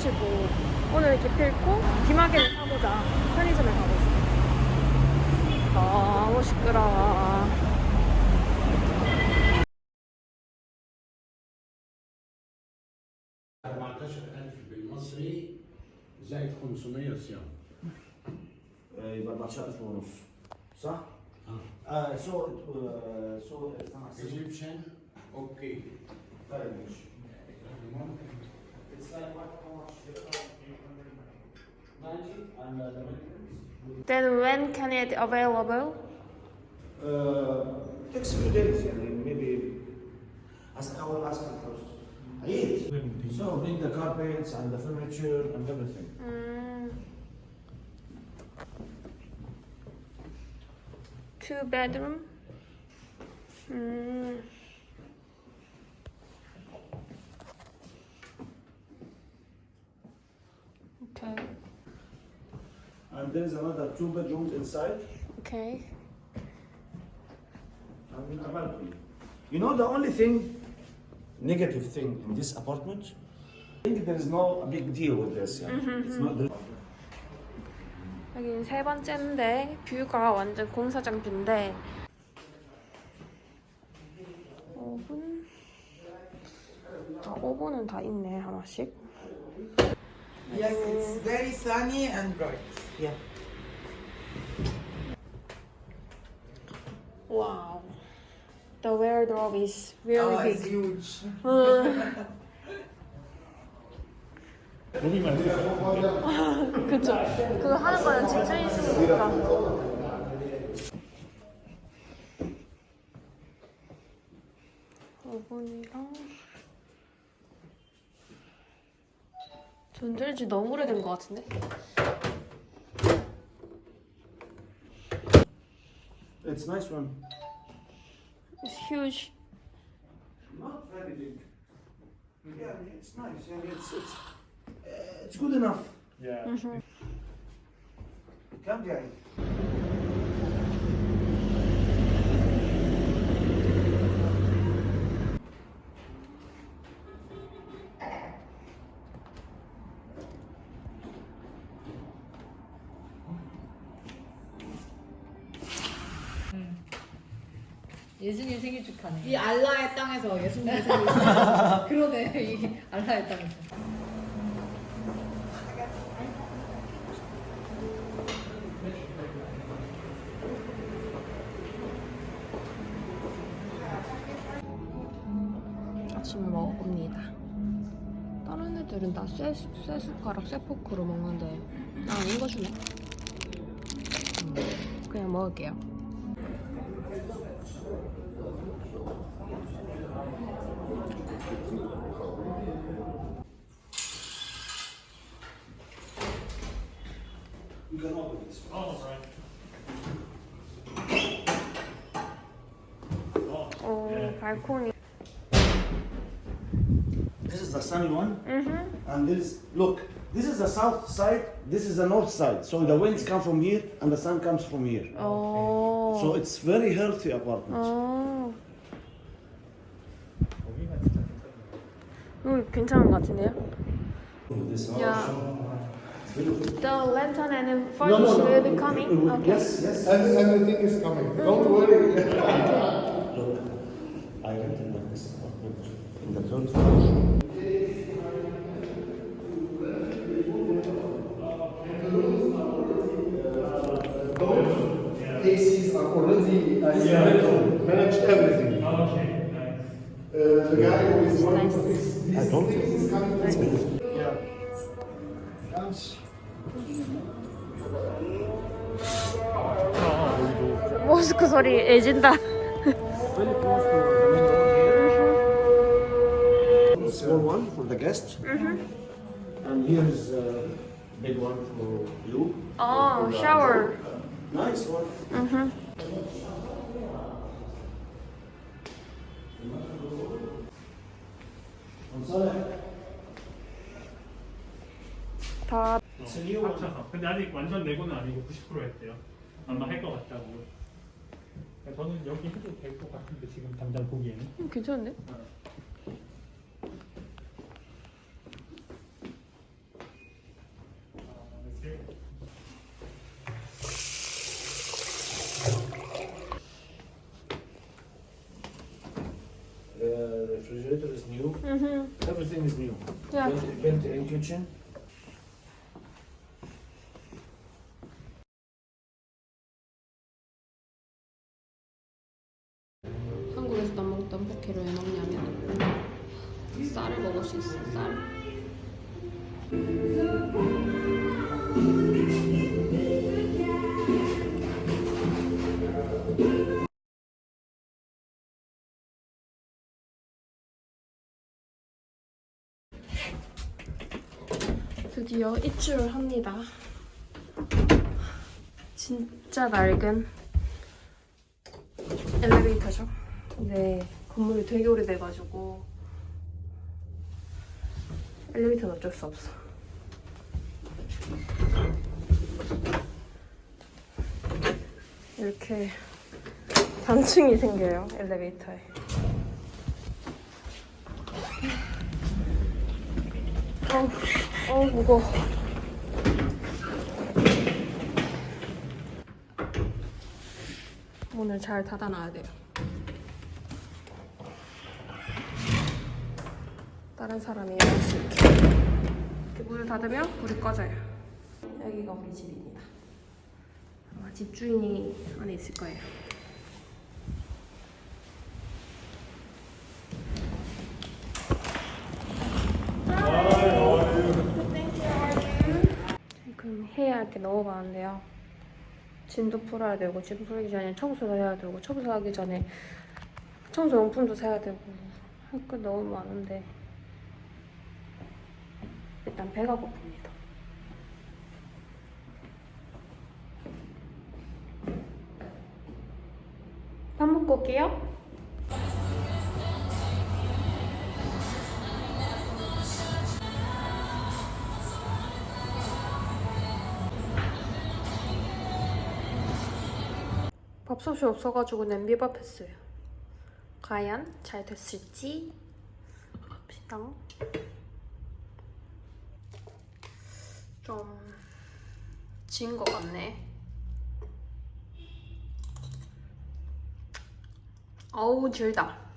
마주치고 오늘 기필코 기마개를 사보자. 편의점에 가고 있어 너무 시끄러워. بالمصري زائد 500 صيام يبقى 14000 ونص صح؟ آه سو سو اجيبشن أوكي طيب ماشي Then when can it available? Uh, takes few days, I maybe as I will ask first. I. So bring the carpets and the furniture and everything. Mm. Two bedroom. Mm. And there is another two bedrooms inside Okay. and a balcony. You know the only thing, negative thing in this apartment, I think there is no big deal with this. Yeah. It's not the 여기는 세 번째인데 뷰가 완전 공사장 뷰인데 오븐 아 오븐은 다 있네 하나씩 Yes, it's very sunny and bright. Yeah. 와우 The wardrobe is very oh, it's big huge. 그쵸 그거 하는 거는 진짜 있으니까 오븐이랑 전절지 너무 오래된 것 같은데? It's nice one. It's huge. Not very big. Yeah, it's nice. Yeah, it's it's it's good enough. Yeah. Mm -hmm. Come, Jerry. 예수님 생일 축하네. 이 알라의 땅에서 예수님이 생기셨어요. 그러네, 이 알라의 땅에서. 아침을 먹어봅니다. 다른 애들은 다 쇠, 쇠 숟가락, 쇠 포크로 먹는데 난 이거 주네. 음, 그냥 먹을게요. Oh, This is the sunny one. Mm -hmm. And this, look, This is the south side. This is the north side. So the winds come from here, and the sun comes from here. 오. So it's very healthy apartment. 어. 거기가 진짜 괜찮네. 여기 괜찮은 것 같은데요? This Yeah. Beautiful. The lantern and furniture will be coming. Okay. Yes, yes. Every- Everything is coming. Don't worry. Look, I rented this apartment in the third floor. ACs are already uh, installed, managed everything. Okay, nice. Uh, the guy who is running to fix these I told you. things is coming to Yeah. 모스크 소리 애진다. Very close to the window here. Small one for the guest. And here's a big one for you. 어, 샤워. Nice one. sorry. 다 one. 합쳐서. 근데 아직 완전 내고는 아니고 90% 했대요. 아마 할 것 같다고. 저는 여기 해도 될 것 같은데 지금 당장 보기에는. 음, 괜찮은데? 아, 이렇게. Mhm. Everything is new. Yeah. Built, built in kitchen. 한국에서 먹던 떡볶이를 왜 먹냐면 쌀을 먹을 수 있어 쌀 드디어 입주를 합니다 진짜 낡은 엘리베이터죠. 근데 건물이 되게 오래돼가지고 엘리베이터는 어쩔 수 없어. 이렇게 단층이 생겨요 엘리베이터에. 어, 어 무거워. 문을 잘 닫아놔야 돼요. 다른 사람이 올수 있게. 문을 닫으면 불이 꺼져요. 여기가 우리 집입니다. 아마 집주인이 안에 있을 거예요. 지금 해야 할게 너무 많은데요. 짐도 풀어야 되고 짐 풀기 전에 청소도 해야 되고 청소하기 전에 청소 용품도 사야 되고 할 거 너무 많은데 일단 배가 고픕니다. 밥 먹고 올게요. 밥솥이 없어가지고 냄비밥 했어요. 과연 잘 됐을지 봅시다. 좀 진 것 같네. 어우 질다.